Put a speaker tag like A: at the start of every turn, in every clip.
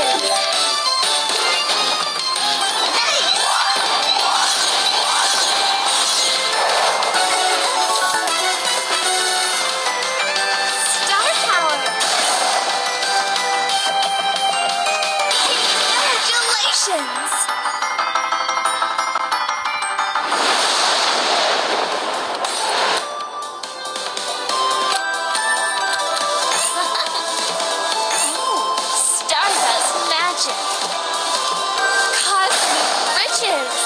A: there. dishes.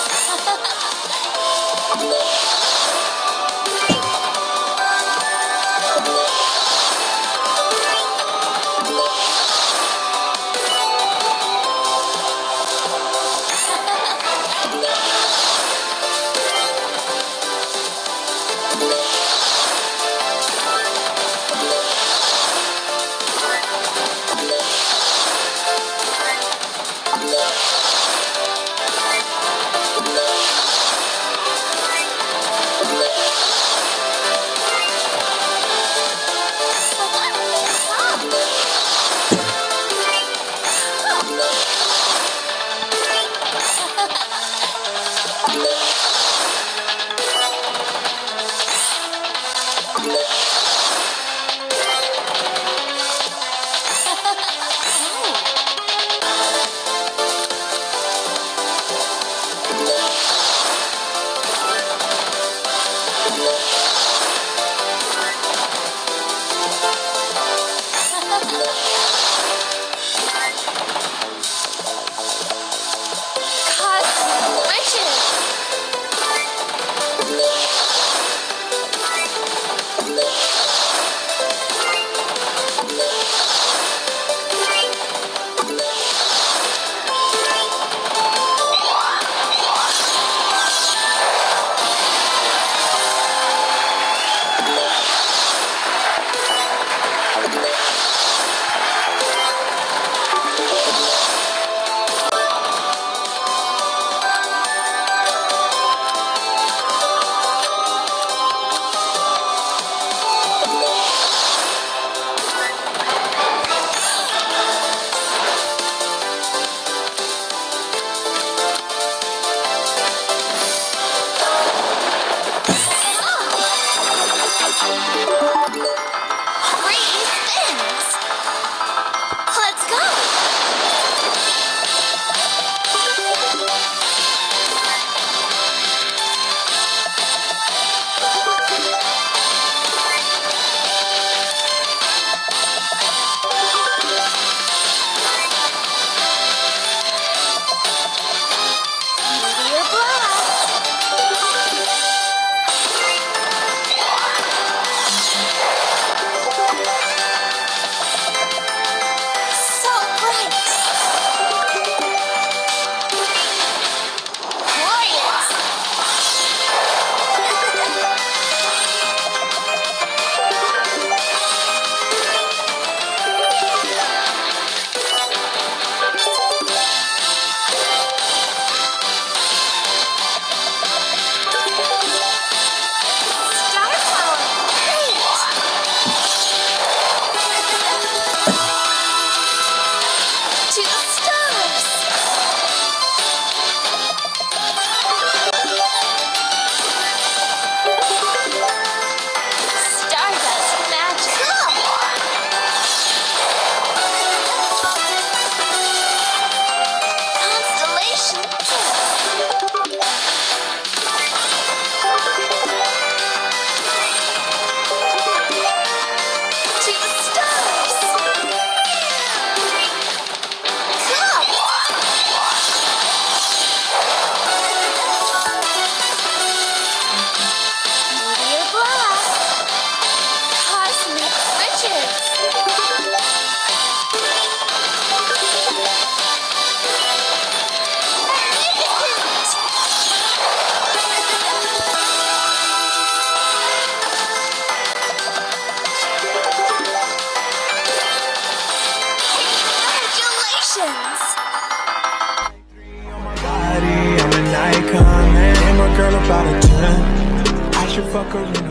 B: I'm